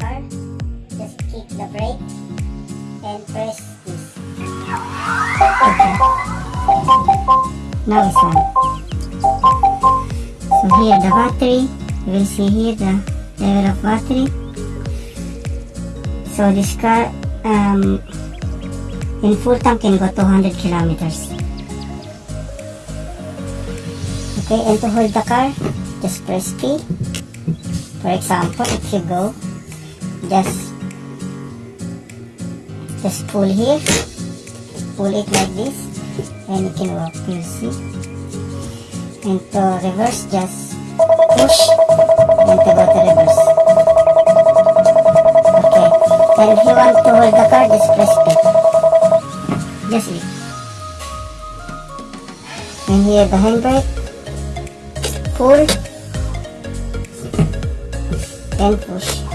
just kick the brake and press this. Okay. Now it's on. So here the battery, you will see here the level of battery. So this car um, in full tank can go 200 kilometers. Okay, and to hold the car, just press P. For example, if you go, just just pull here, pull it like this, and you can walk. You see. And to reverse, just push, and to go to reverse. Okay. And if you want to hold the car, just press it Just it. And here the handbrake. Pull and push.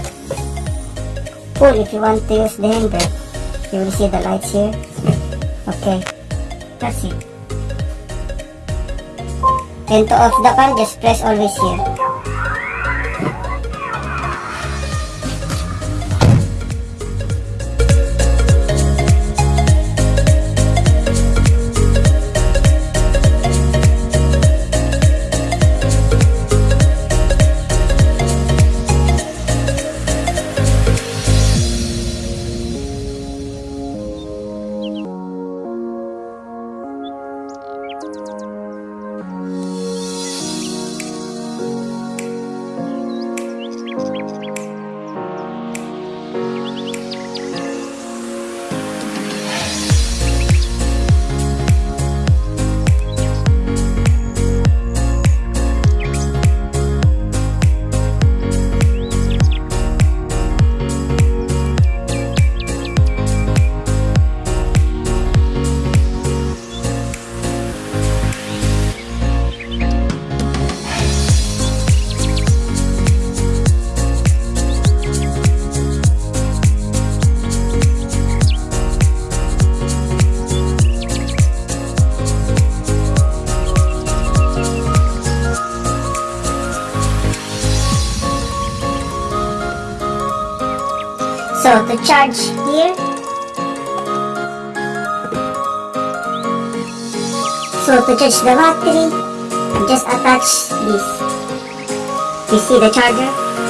Pull if you want to use the handbrake. You will see the lights here. Okay. That's it. And to off the car, just press always here. So to charge here. So to charge the battery, just attach this. You see the charger?